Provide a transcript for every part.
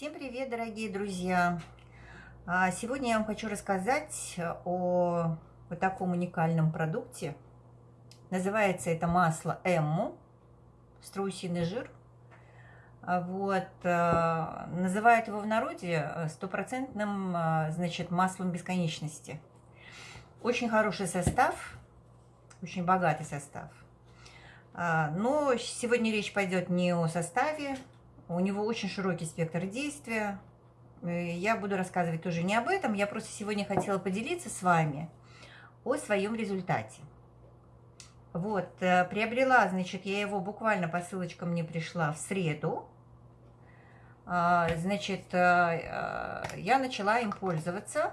Всем привет, дорогие друзья! А, сегодня я вам хочу рассказать о вот таком уникальном продукте. Называется это масло Эмму, страусиный жир. А, вот, а, называют его в народе стопроцентным, значит, маслом бесконечности. Очень хороший состав, очень богатый состав. Но сегодня речь пойдет не о составе, у него очень широкий спектр действия. Э, я буду рассказывать тоже не об этом. Я просто сегодня хотела поделиться с вами о своем результате. Вот, э, приобрела, значит, я его буквально по ссылочкам мне пришла в среду. А, значит, э, я начала им пользоваться.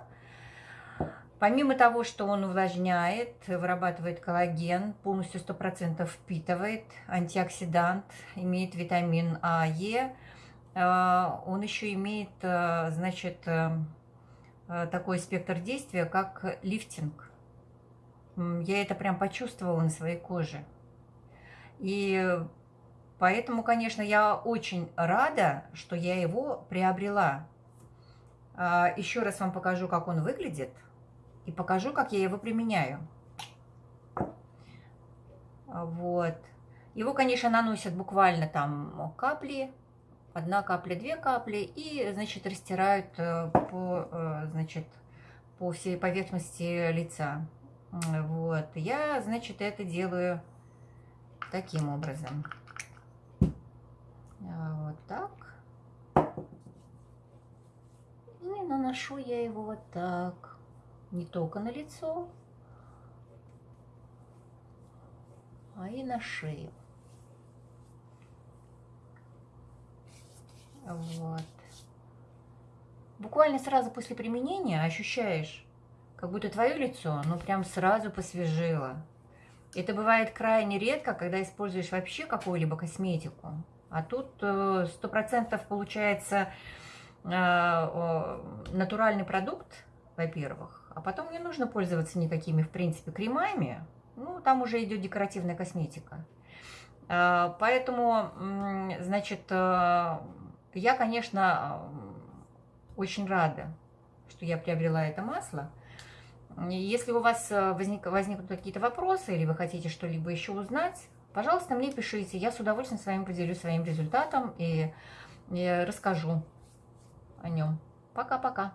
Помимо того, что он увлажняет, вырабатывает коллаген, полностью 100% впитывает, антиоксидант, имеет витамин А, Е, э, он еще имеет, э, значит, э, такой спектр действия, как лифтинг. Я это прям почувствовала на своей коже. И поэтому, конечно, я очень рада, что я его приобрела. Еще раз вам покажу, как он выглядит – и покажу, как я его применяю. Вот. Его, конечно, наносят буквально там капли, одна капля, две капли, и, значит, растирают э, по, э, значит, по всей поверхности лица. Вот. Я, значит, это делаю таким образом. Вот так. И наношу я его вот так не только на лицо, а и на шею. Вот. Буквально сразу после применения ощущаешь, как будто твое лицо, ну, прям сразу посвежило. Это бывает крайне редко, когда используешь вообще какую-либо косметику. А тут э, сто процентов получается э, натуральный продукт, во-первых. А потом не нужно пользоваться никакими, в принципе, кремами. Ну, там уже идет декоративная косметика. А, поэтому, значит, э, я, конечно, очень рада, что я приобрела это масло. Если у вас э, возник, возникнут какие-то вопросы или вы хотите что-либо еще узнать, пожалуйста, мне пишите. Я с удовольствием с вами поделюсь своим результатом и, и расскажу о нем. Пока-пока.